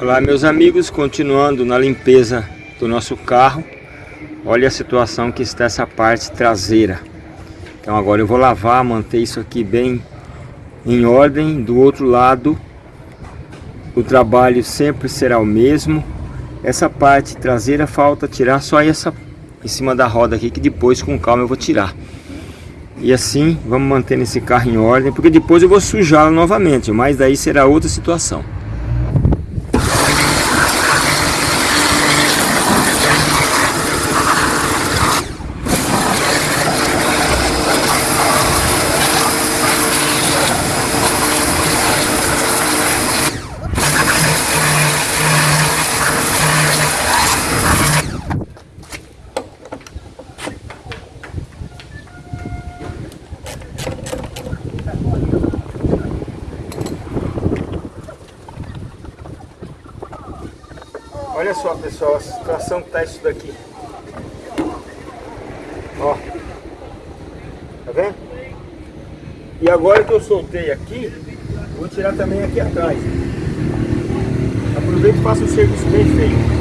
Olá meus amigos, continuando na limpeza do nosso carro Olha a situação que está essa parte traseira. Então agora eu vou lavar, manter isso aqui bem em ordem. Do outro lado o trabalho sempre será o mesmo. Essa parte traseira falta tirar só essa em cima da roda aqui Que depois com calma eu vou tirar. E assim vamos manter esse carro em ordem Porque depois eu vou sujá-lo novamente Mas daí será outra situação Olha só, pessoal, a situação que tá isso daqui. Ó. Tá vendo? E agora que eu soltei aqui, vou tirar também aqui atrás. Aproveito e faço o serviço bem feito.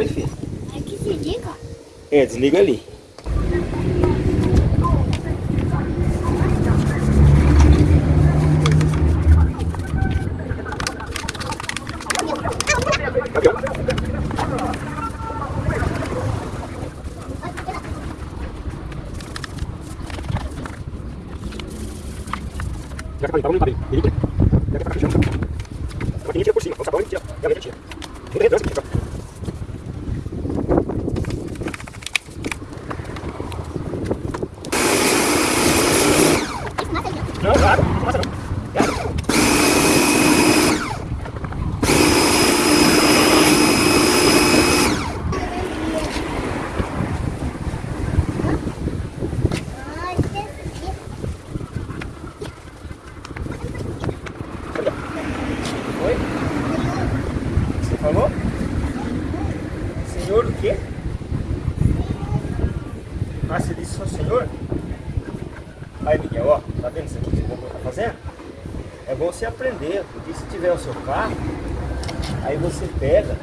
Oi, filho. É que se liga. É, desliga ali. Já que tá limpo, tá limpo, Já que tá fechando, a maquininha tira por cima, o sabão ele tira, e a leite tira. Muita redundância aqui, ó. Não, claro, não passa não. Oi? Você falou? Senhor o quê? Ah, você disse só senhor? Aí, Miguel, ó, tá vendo isso aqui que o tá fazendo? É bom você aprender, porque se tiver o seu carro, aí você pega,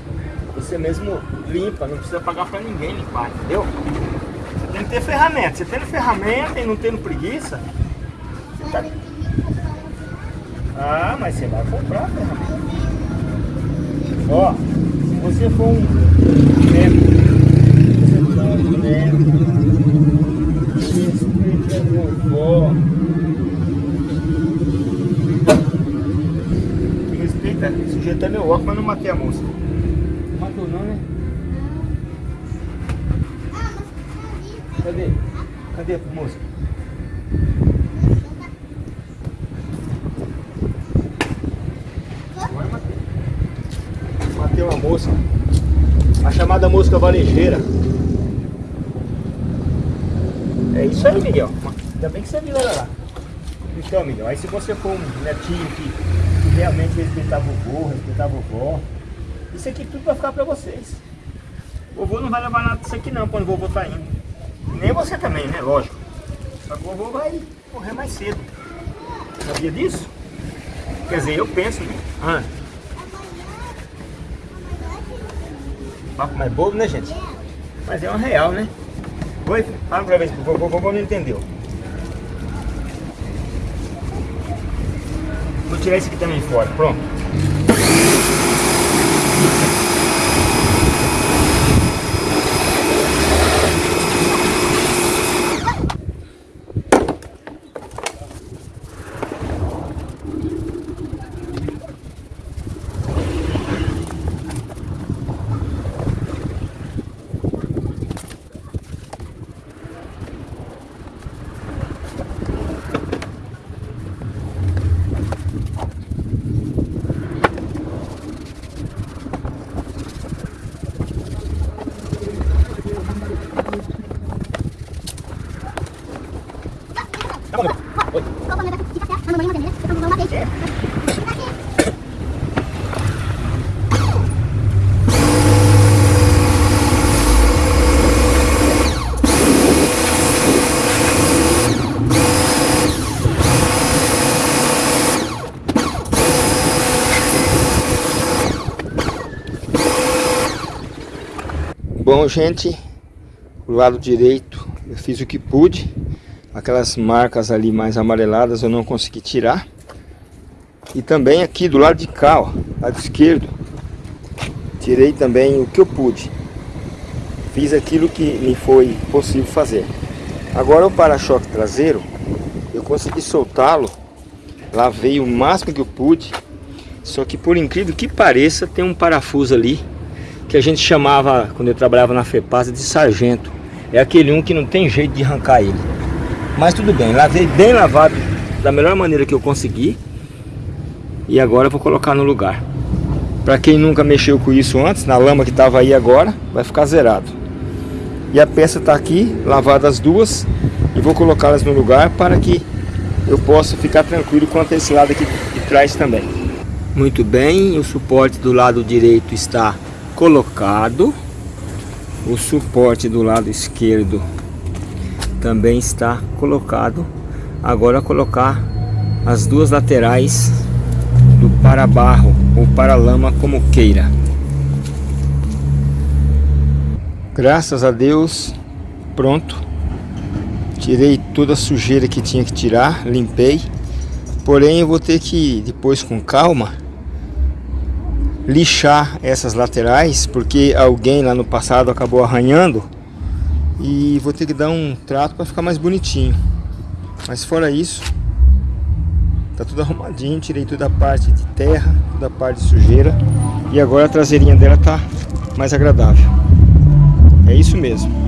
você mesmo limpa, não precisa pagar pra ninguém limpar, entendeu? Você tem que ter ferramenta. Você tendo ferramenta e não tendo preguiça, você tá... Ah, mas você vai comprar a ferramenta. Ó, se você for um você for um respeita a vovó. Que respeita, sujeito é meu óculos, mas não matei a moça. Matou não, né? Cadê? Cadê a moça? Matei. Uma mosca. A chamada mosca varejeira. É isso aí, Miguel. Ainda bem que você viu ela lá. Então, Miguel, aí se você for um netinho que realmente respeitar vovô, respeitar vovó, isso aqui tudo vai ficar pra vocês. Vovô não vai levar nada disso aqui não, quando o vovô tá indo. Nem você também, né? Lógico. Só que o vovô vai morrer mais cedo. Sabia disso? Quer dizer, eu penso, né? Ah. Papo mais bobo, né, gente? Mas é uma real, né? Oi? Fala ver se o vovô não entendeu. Tirar esse aqui também fora, pronto. Bom, gente, o lado direito eu fiz o que pude. Aquelas marcas ali mais amareladas eu não consegui tirar. E também aqui do lado de cá, ó, lado esquerdo, tirei também o que eu pude. Fiz aquilo que me foi possível fazer. Agora o para-choque traseiro, eu consegui soltá-lo, lavei o máximo que eu pude. Só que por incrível que pareça, tem um parafuso ali que a gente chamava, quando eu trabalhava na FEPASA, de sargento. É aquele um que não tem jeito de arrancar ele. Mas tudo bem, lavei bem lavado da melhor maneira que eu consegui. E agora eu vou colocar no lugar. Para quem nunca mexeu com isso antes, na lama que estava aí agora, vai ficar zerado. E a peça está aqui, lavada as duas. E vou colocá-las no lugar para que eu possa ficar tranquilo quanto a esse lado aqui de trás também. Muito bem, o suporte do lado direito está colocado. O suporte do lado esquerdo também está colocado. Agora colocar as duas laterais do para-barro ou para-lama como queira. Graças a Deus, pronto. Tirei toda a sujeira que tinha que tirar, limpei. Porém eu vou ter que depois com calma lixar essas laterais, porque alguém lá no passado acabou arranhando. E vou ter que dar um trato para ficar mais bonitinho. Mas fora isso, tá tudo arrumadinho, tirei toda a parte de terra, toda a parte de sujeira. E agora a traseirinha dela tá mais agradável. É isso mesmo.